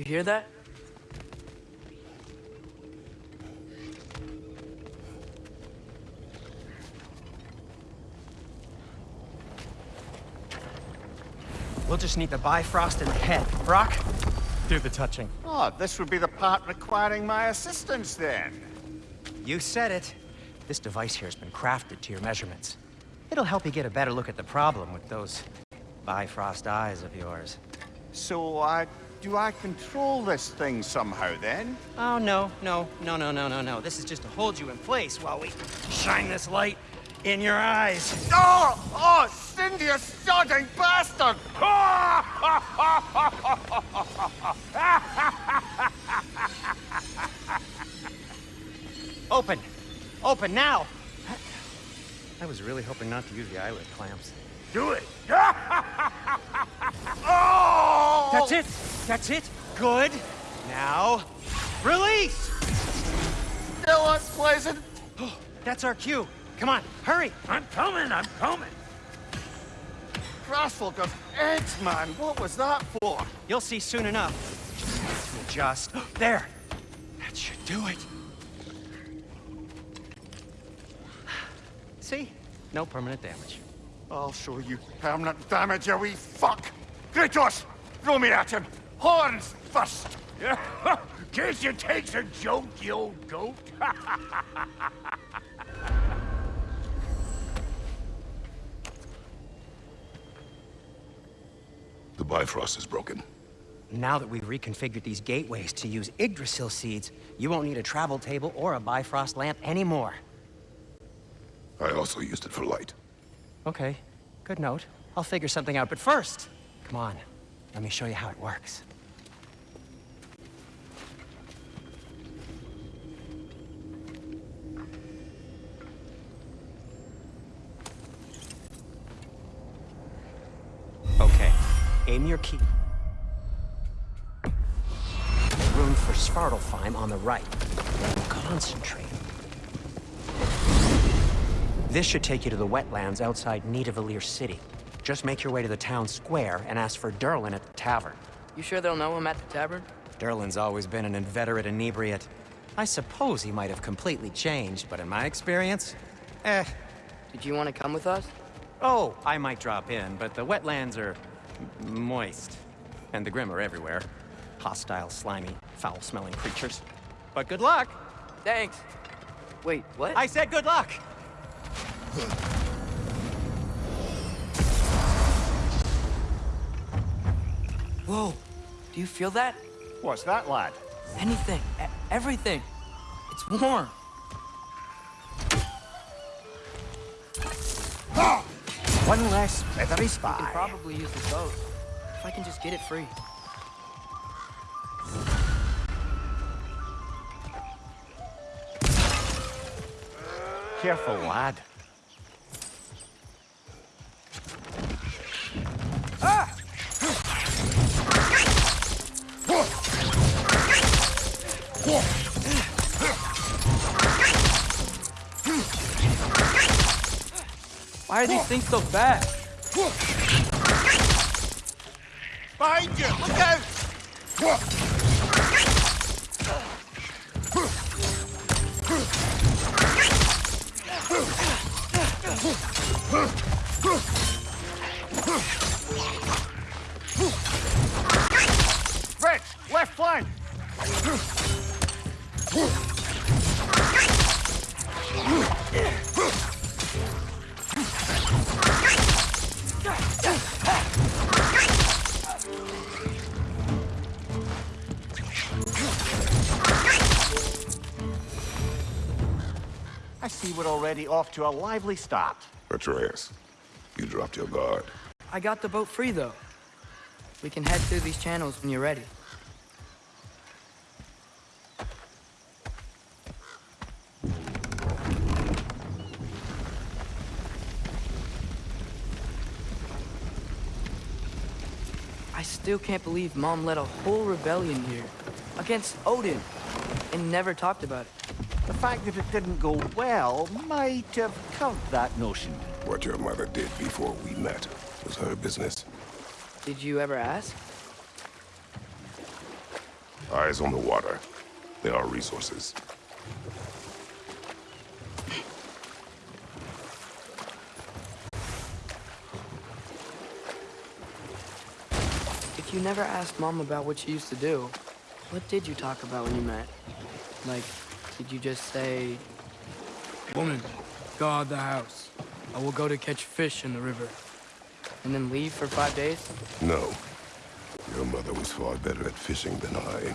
You hear that? We'll just need the Bifrost in the head. Brok, do the touching. Oh, this would be the part requiring my assistance then. You said it. This device here has been crafted to your measurements. It'll help you get a better look at the problem with those Bifrost eyes of yours. So, uh, do I control this thing somehow then? Oh, no, no, no, no, no, no, no. This is just to hold you in place while we shine this light in your eyes. Oh! Oh, Sindri, you sodding bastard! Open! Open now! I was really hoping not to use the eyelid clamps. Do it! oh! That's it! That's it! Good! Now, release! Still unpleasant. Oh, that's our cue. Come on, hurry! I'm coming, I'm coming. Crossfolk of eggs, man. What was that for? You'll see soon enough. Just... There! That should do it. See? No permanent damage. I'll show you permanent damage, you wee fuck! Kratos! Throw me at him! Horns first! Guess you takes a joke, you old goat. The Bifrost is broken. Now that we've reconfigured these gateways to use Yggdrasil seeds, you won't need a travel table or a Bifrost lamp anymore. I also used it for light. Okay, good note. I'll figure something out, but first, come on, let me show you how it works. Okay, aim your key. Room for Svartalfheim on the right. Concentrate. This should take you to the wetlands outside Nidavellir City. Just make your way to the town square and ask for Durlin at the tavern. You sure they'll know him at the tavern? Durlin's always been an inveterate inebriate. I suppose he might have completely changed, but in my experience, eh. Did you want to come with us? Oh, I might drop in, but the wetlands are moist. And the Grim are everywhere. Hostile, slimy, foul-smelling creatures. But good luck! Thanks. Wait, what? I said good luck! Whoa. Do you feel that? What's that, lad? Anything. E- everything. It's warm. One less feathery We I can probably use the boat. If I can just get it free. Careful, lad. Why are these things so fast? Behind you! Look out! Off to a lively start. Atreus, you dropped your guard. I got the boat free, though. We can head through these channels when you're ready. I still can't believe Mom led a whole rebellion here. Against Odin. And never talked about it. The fact that it didn't go well might have killed that notion. What your mother did before we met was her business. Did you ever ask? Eyes on the water. There are resources. If you never asked Mom about what she used to do, what did you talk about when you met? Like, did you just say, Woman, guard the house. I will go to catch fish in the river. And then leave for five days? No. Your mother was far better at fishing than I.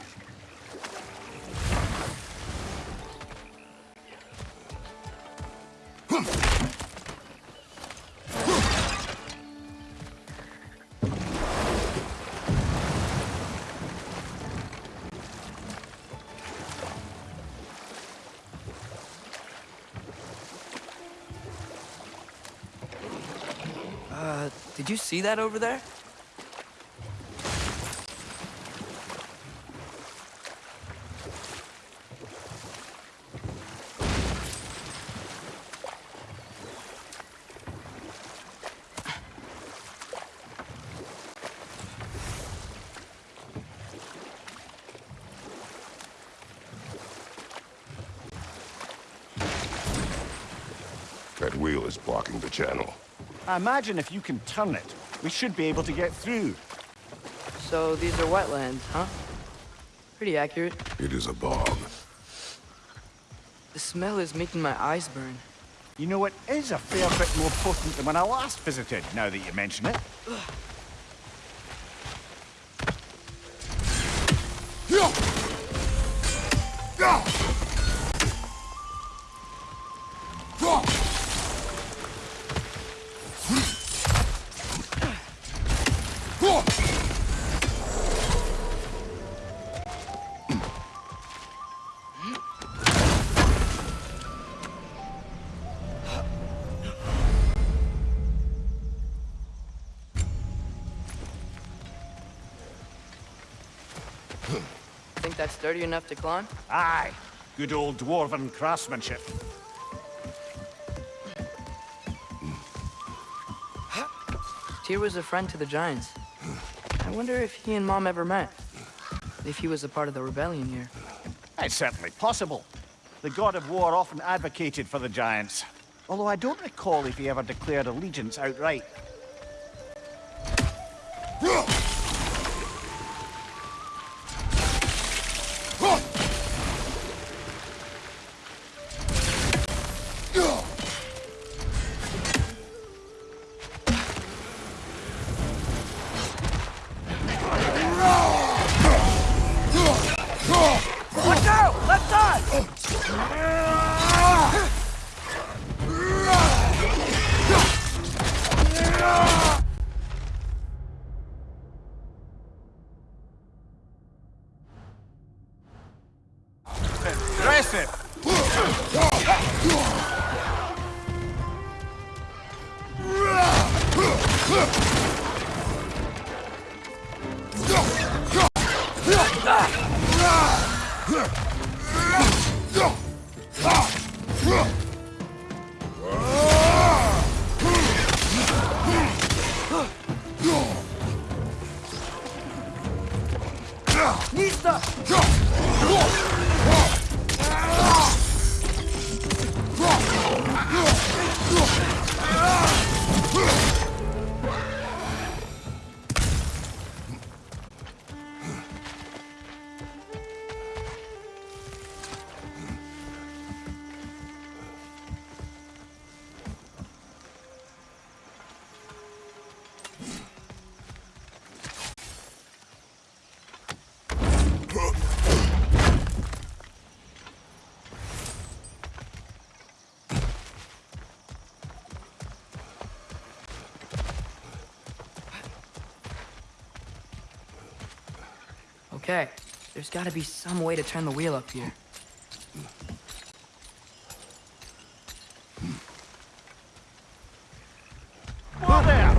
did you see that over there? That wheel is blocking the channel. I imagine if you can turn it, we should be able to get through. So these are wetlands, huh? Pretty accurate. It is a bog. The smell is making my eyes burn. You know, it is a fair bit more potent than when I last visited, now that you mention it. Think that's sturdy enough to climb? Aye, good old dwarven craftsmanship. Tyr was a friend to the Giants. I wonder if he and Mom ever met. If he was a part of the rebellion here. It's certainly possible. The god of war often advocated for the giants. Although I don't recall if he ever declared allegiance outright. Okay, there's gotta be some way to turn the wheel up here. Who there?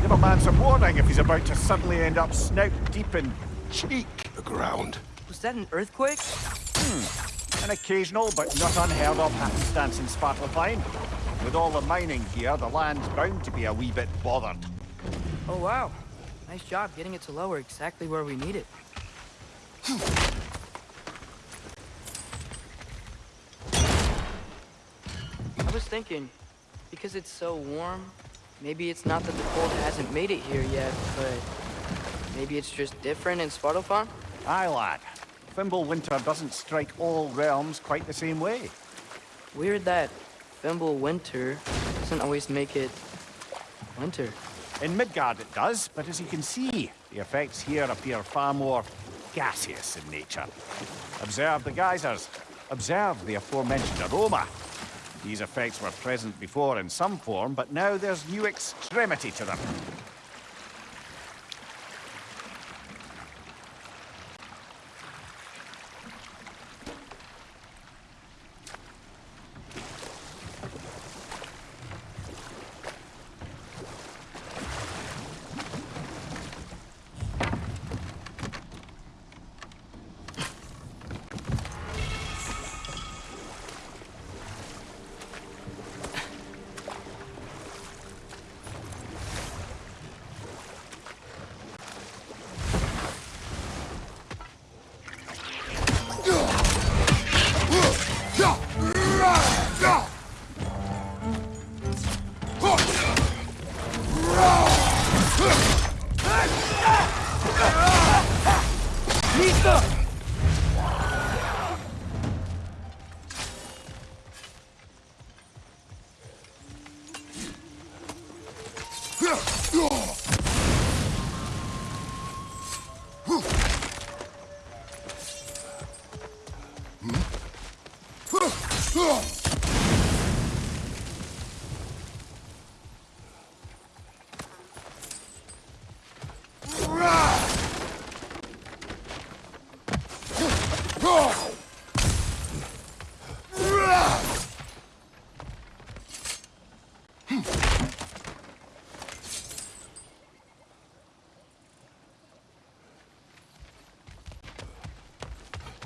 Give a man some warning if he's about to suddenly end up snout deep in cheek. The ground. Was that an earthquake? Hmm. An occasional but not unheard of happenstance in Svartalfheim. With all the mining here, the land's bound to be a wee bit bothered. Oh wow. Nice job getting it to lower exactly where we need it. Thinking, because it's so warm, maybe it's not that the cold hasn't made it here yet, but maybe it's just different in Svartalfheim? Aye, lad. Fimbulwinter doesn't strike all realms quite the same way. Weird that Fimbulwinter doesn't always make it winter. In Midgard it does, but as you can see, the effects here appear far more gaseous in nature. Observe the geysers. Observe the aforementioned aroma. These effects were present before in some form, but now there's new extremity to them.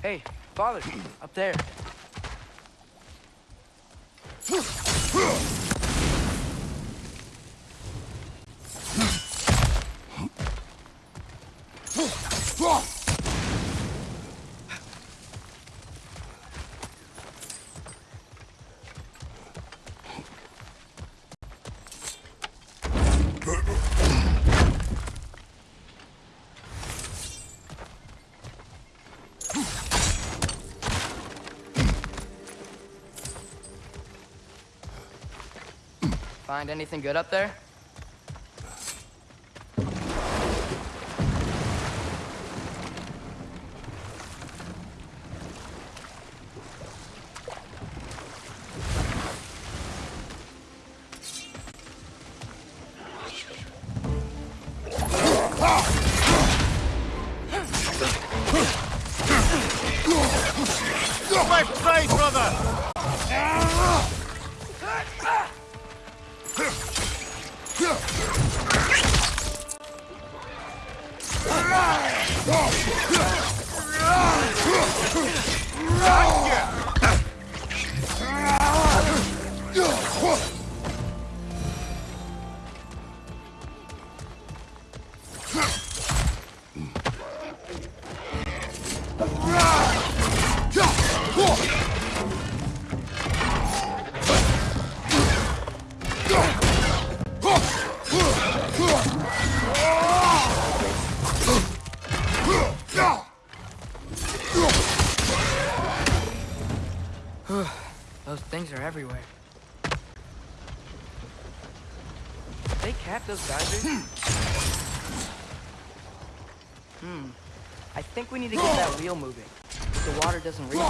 Hey, father, up there. Find anything good up there? Are everywhere. They cap those geysers? hmm. I think we need to get that wheel moving. The water doesn't reach.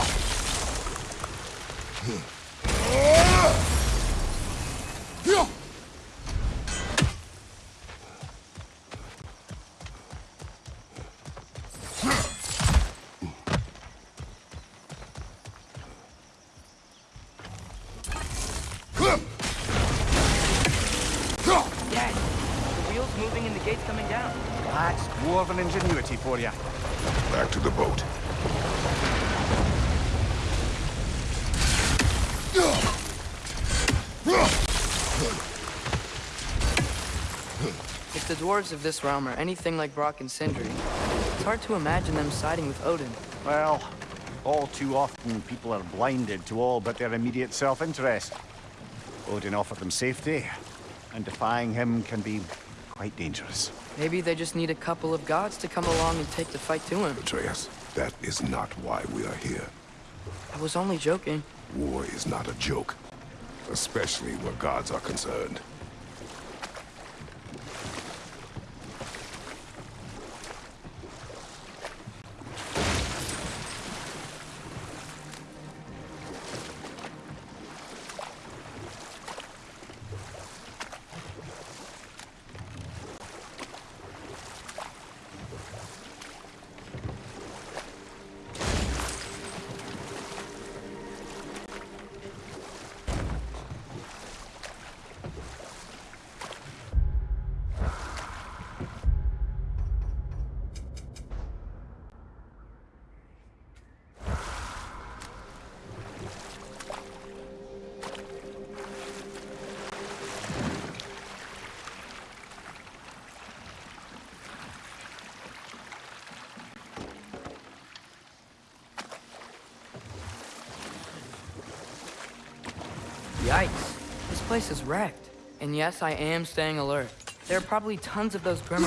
Dwarves of this realm are anything like Brok and Sindri, it's hard to imagine them siding with Odin. Well, all too often people are blinded to all but their immediate self-interest. Odin offered them safety, and defying him can be quite dangerous. Maybe they just need a couple of gods to come along and take the fight to him. Atreus, that is not why we are here. I was only joking. War is not a joke, especially where gods are concerned. Yikes. This place is wrecked. And yes, I am staying alert. There are probably tons of those Grim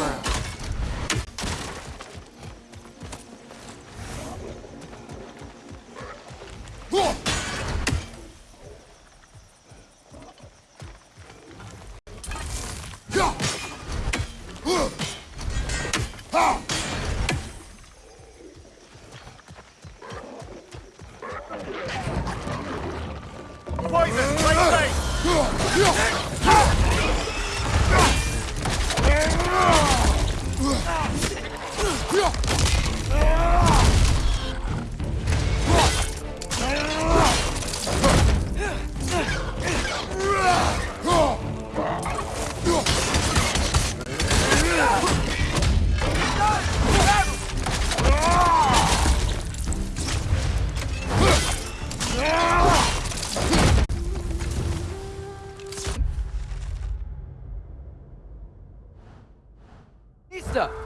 Пожалуйста!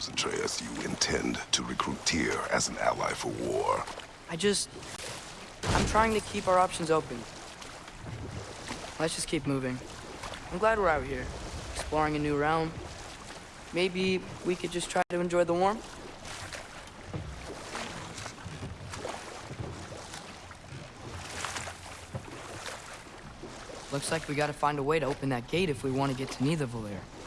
Seems, Atreus, you intend to recruit Tyr as an ally for war. I just... I'm trying to keep our options open. Let's just keep moving. I'm glad we're out here, exploring a new realm. Maybe we could just try to enjoy the warmth? Looks like we gotta find a way to open that gate if we want to get to Nidavellir. You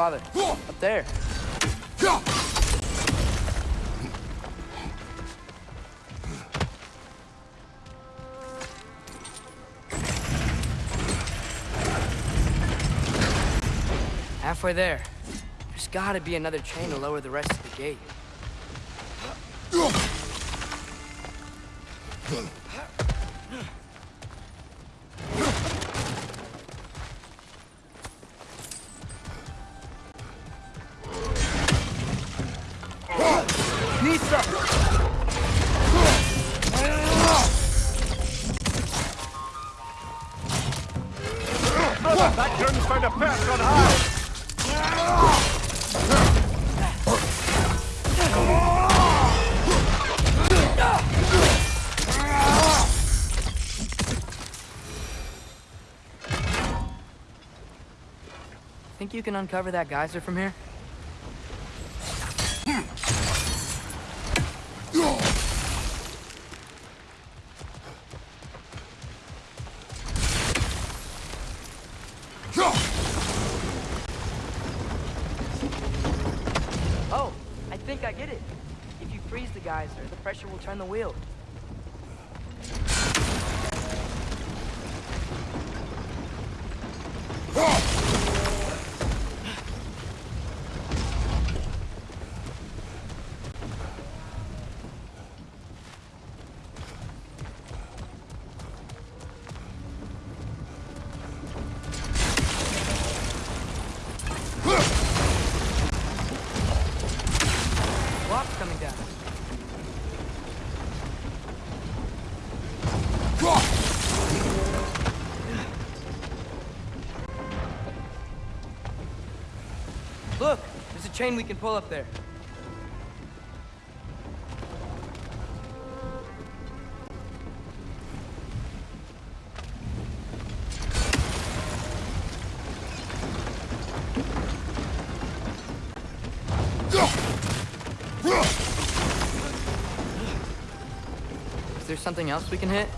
Father, up there. Halfway there. There's gotta be another chain to lower the rest of the gate. Nisa! On high! Think you can uncover that geyser from here? Pressure will chain we can pull up there. Is there something else we can hit?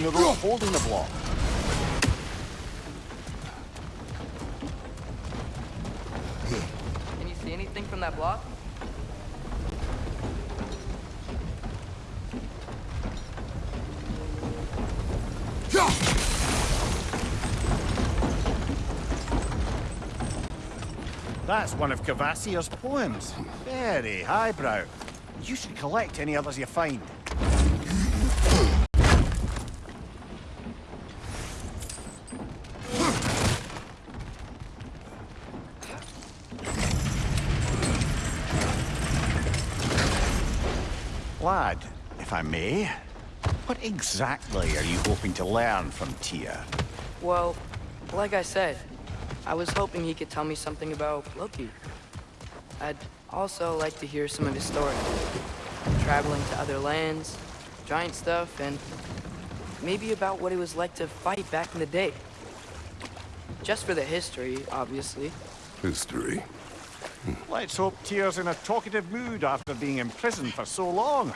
Could try hitting the rope holding the block. Can you see anything from that block? That's one of Kvasir's poems. Very highbrow. You should collect any others you find. If I may, what exactly are you hoping to learn from Tyr? Well, like I said, I was hoping he could tell me something about Loki. I'd also like to hear some of his story. Traveling to other lands, giant stuff, and maybe about what it was like to fight back in the day. Just for the history, obviously, History. Hmm. Let's hope Tyr's in a talkative mood after being imprisoned for so long.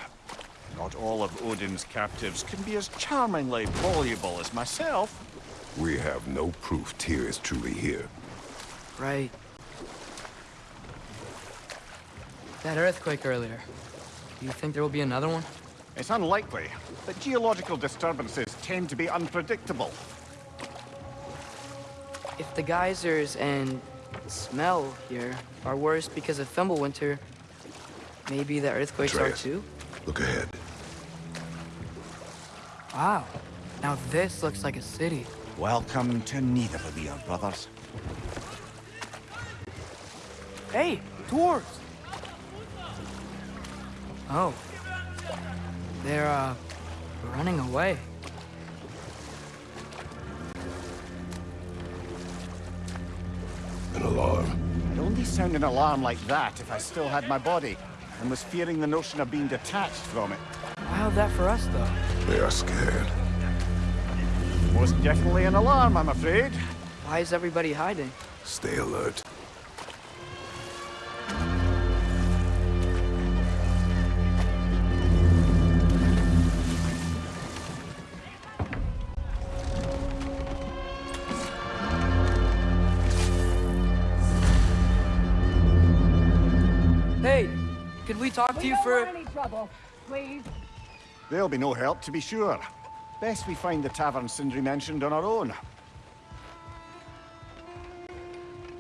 Not all of Odin's captives can be as charmingly voluble as myself. We have no proof Tyr is truly here. Right. That earthquake earlier. Do you think there will be another one? It's unlikely, but geological disturbances tend to be unpredictable. If the geysers and smell here are worse because of Fimbulwinter, maybe the earthquakes are too? Look ahead. Wow. Now this looks like a city. Welcome to neither of Nidavellir, brothers. Hey, dwarves! Oh. They're, uh, running away. An alarm. I'd only sound an alarm like that if I still had my body, and was fearing the notion of being detached from it. How'd that for us, though? They are scared. Most definitely an alarm, I'm afraid. Why is everybody hiding? Stay alert. Hey, could we talk to We you don't for... want any trouble, please. There'll be no help, to be sure. Best we find the tavern Sindri mentioned on our own.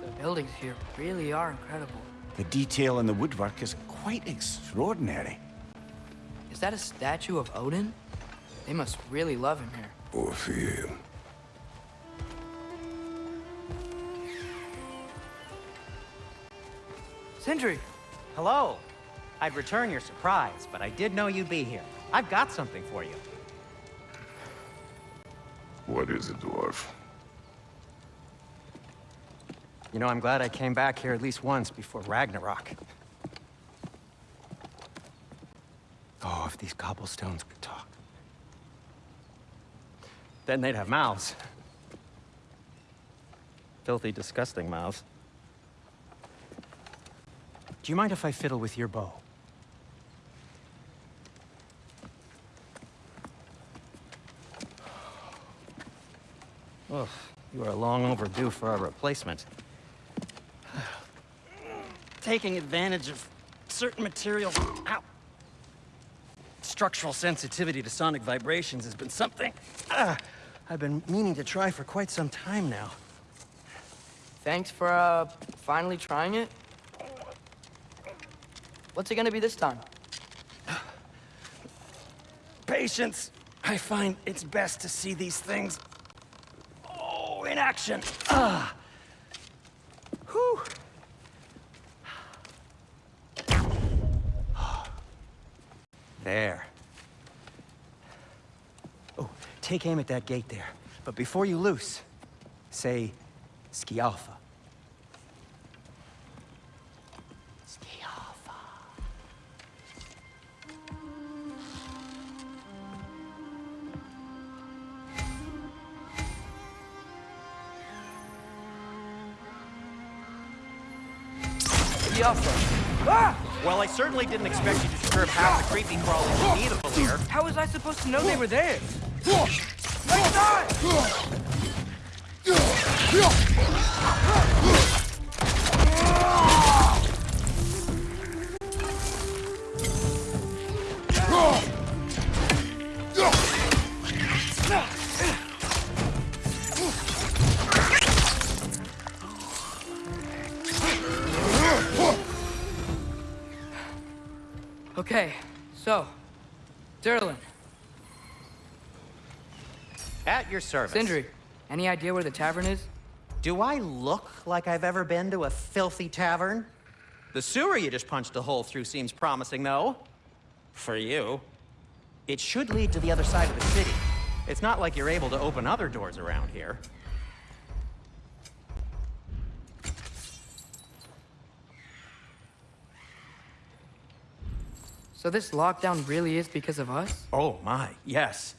The buildings here really are incredible. The detail in the woodwork is quite extraordinary. Is that a statue of Odin? They must really love him here. Or fear him. Sindri! Hello. I'd return your surprise, but I did know you'd be here. I've got something for you. What is it, dwarf? You know, I'm glad I came back here at least once before Ragnarok. Oh, if these cobblestones could talk. Then they'd have mouths. Filthy, disgusting mouths. Do you mind if I fiddle with your bow? Ugh, you are long overdue for a replacement. Taking advantage of certain materials. Ow. Structural sensitivity to sonic vibrations has been something ah, I've been meaning to try for quite some time now. Thanks for, uh, finally trying it. What's it gonna be this time? Patience. I find it's best to see these things. Action. Ah. Whew. There. Oh, take aim at that gate there. But before you loose, say. Skialfa. Biafra! Ah! Well, I certainly didn't expect you to disturb half the creepy crawlies in Nidavellir. How was I supposed to know they were there? Right side! Your service. Sindri, any idea where the tavern is? Do I look like I've ever been to a filthy tavern? The sewer you just punched a hole through seems promising, though. For you. It should lead to the other side of the city. It's not like you're able to open other doors around here. So this lockdown really is because of us? Oh my, yes.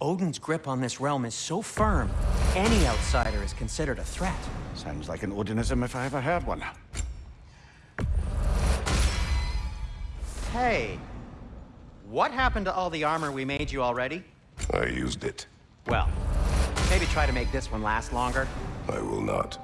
Odin's grip on this realm is so firm, Any outsider is considered a threat. Sounds like an Odinism if I ever heard one. Hey, what happened to all the armor we made you already? I used it. Well, maybe try to make this one last longer. I will not.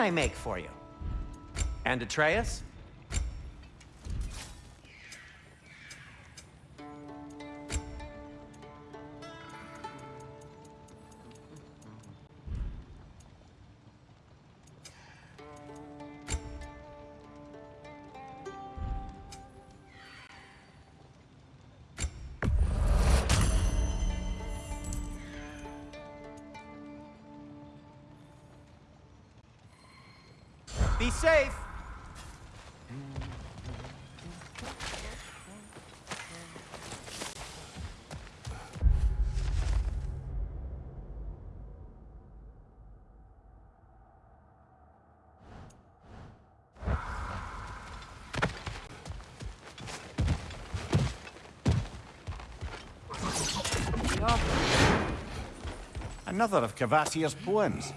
Can I make for you? And Atreus? Safe! Another of Kvasir's poems.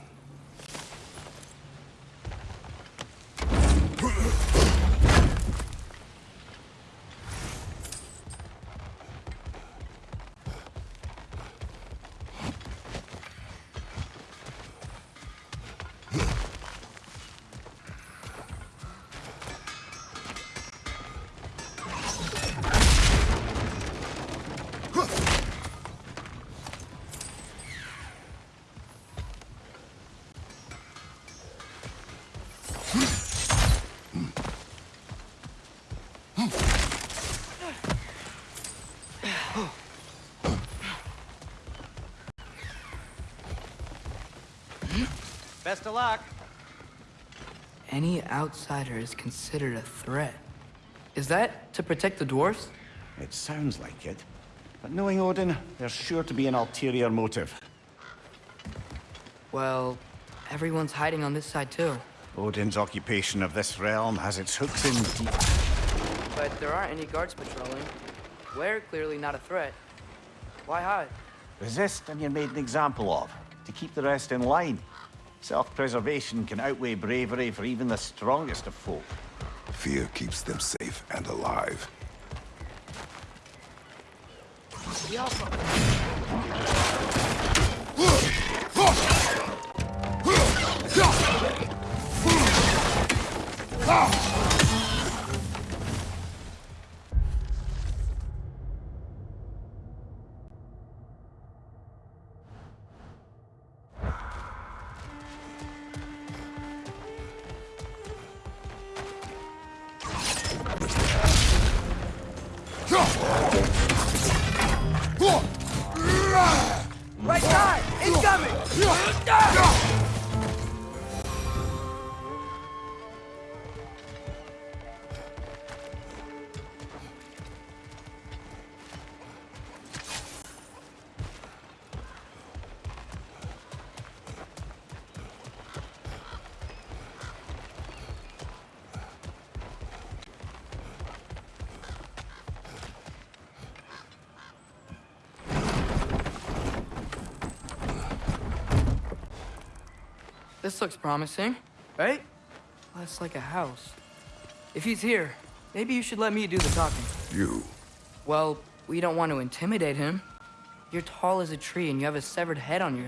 Best of luck. Any outsider is considered a threat. Is that to protect the dwarfs? It sounds like it. But knowing Odin, there's sure to be an ulterior motive. Well, everyone's hiding on this side too. Odin's occupation of this realm has its hooks in deep. But there aren't any guards patrolling. We're clearly not a threat. Why hide? Resist and you're made an example of, to keep the rest in line. Self-preservation can outweigh bravery for even the strongest of folk. Fear keeps them safe and alive. Looks promising, right? Less like a house. If he's here, maybe you should let me do the talking. You. Well, we don't want to intimidate him. You're tall as a tree and you have a severed head on your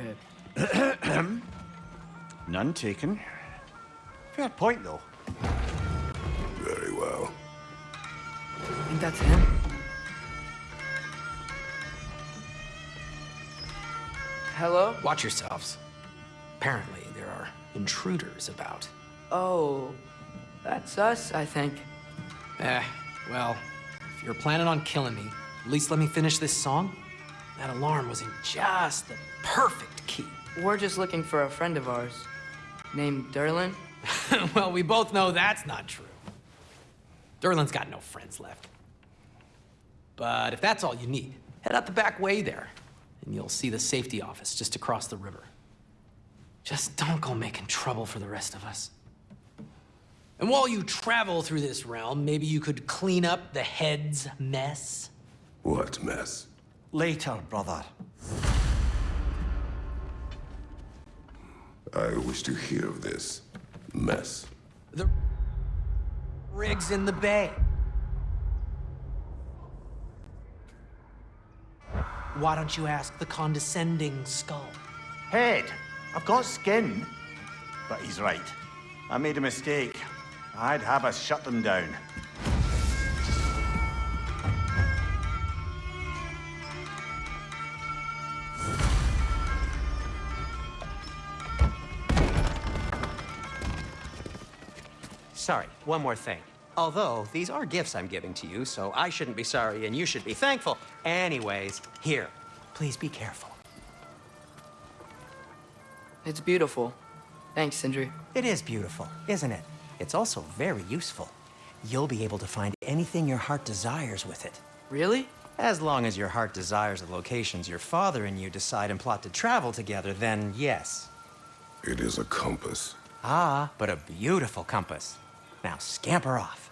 head. None taken. Fair point, though. Very well. Think that's him? Hello? Watch yourselves. Apparently, there are intruders about. Oh, that's us, I think. Eh, well, if you're planning on killing me, at least let me finish this song. That alarm was in just the perfect key. We're just looking for a friend of ours named Durlin. well, we both know that's not true. Durlin's got no friends left. But if that's all you need, head out the back way there, and you'll see the safety office just across the river. Just don't go making trouble for the rest of us. And while you travel through this realm, maybe you could clean up the head's mess. What mess? Later, brother. I wish to hear of this mess. The rig's in the bay. Why don't you ask the condescending skull? Head, I've got skin. But he's right. I made a mistake. I'd have us shut them down. Sorry, one more thing. Although, these are gifts I'm giving to you, so I shouldn't be sorry and you should be thankful. Anyways, here, please be careful. It's beautiful. Thanks, Sindri. It is beautiful, isn't it? It's also very useful. You'll be able to find anything your heart desires with it. Really? As long as your heart desires the locations your father and you decide and plot to travel together, then yes. It is a compass. Ah, but a beautiful compass. Now scamper off.